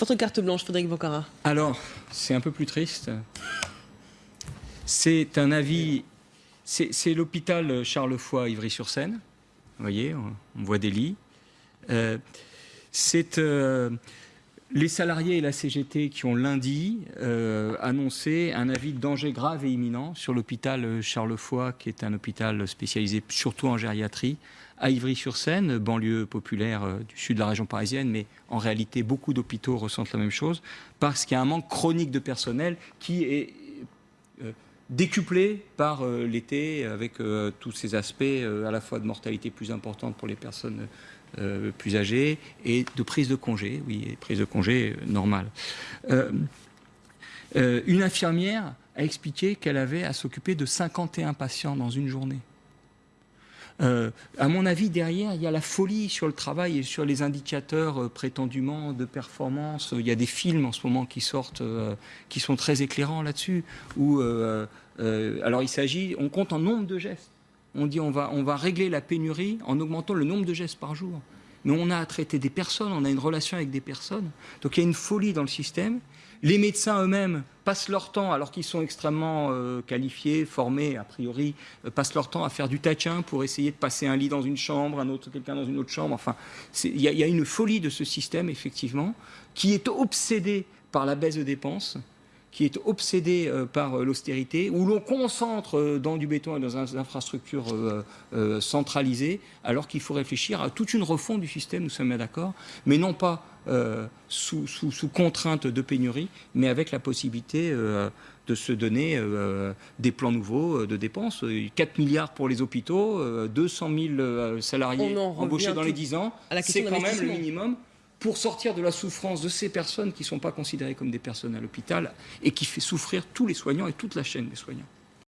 Votre carte blanche, Frédéric Bocara. Alors, c'est un peu plus triste. C'est un avis. C'est l'hôpital Charles Foy Ivry-sur-Seine. Vous voyez, on, voit des lits. Euh, c'est euh, les salariés et la CGT qui ont lundi euh, annoncé un avis de danger grave et imminent sur l'hôpital Charles Foy, qui est un hôpital spécialisé surtout en gériatrie, à Ivry-sur-Seine, banlieue populaire du sud de la région parisienne, mais en réalité beaucoup d'hôpitaux ressentent la même chose, parce qu'il y a un manque chronique de personnel qui est décuplé par euh, l'été avec euh, tous ces aspects euh, à la fois de mortalité plus importante pour les personnes plus âgées et de prise de congé, oui, prise de congé normale. une infirmière a expliqué qu'elle avait à s'occuper de 51 patients dans une journée. Euh, à mon avis, derrière, il y a la folie sur le travail et sur les indicateurs euh, prétendument de performance. Il y a des films en ce moment qui sortent, euh, qui sont très éclairants là-dessus. alors, il s'agit, on compte en nombre de gestes. On dit on va, on va régler la pénurie en augmentant le nombre de gestes par jour. Mais on a à traiter des personnes, on a une relation avec des personnes. Donc il y a une folie dans le système. Les médecins eux-mêmes passent leur temps, alors qu'ils sont extrêmement euh, qualifiés, formés, a priori, euh, passent leur temps à faire du tachin pour essayer de passer un lit dans une chambre, un autre quelqu'un dans une autre chambre. Enfin, il y, y, a une folie de ce système, effectivement, qui est obsédé par la baisse de dépenses qui est obsédé euh, par euh, l'austérité, où l'on concentre euh, dans du béton et dans des infrastructures centralisées, alors qu'il faut réfléchir à toute une refonte du système, nous sommes bien d'accord, mais non pas sous, sous, contrainte de pénurie, mais avec la possibilité de se donner des plans nouveaux de dépenses. 4 milliards pour les hôpitaux, 200 000 salariés embauchés dans les 10 ans, c'est quand même le minimum pour sortir de la souffrance de ces personnes qui ne sont pas considérées comme des personnes à l'hôpital et qui fait souffrir tous les soignants et toute la chaîne des soignants.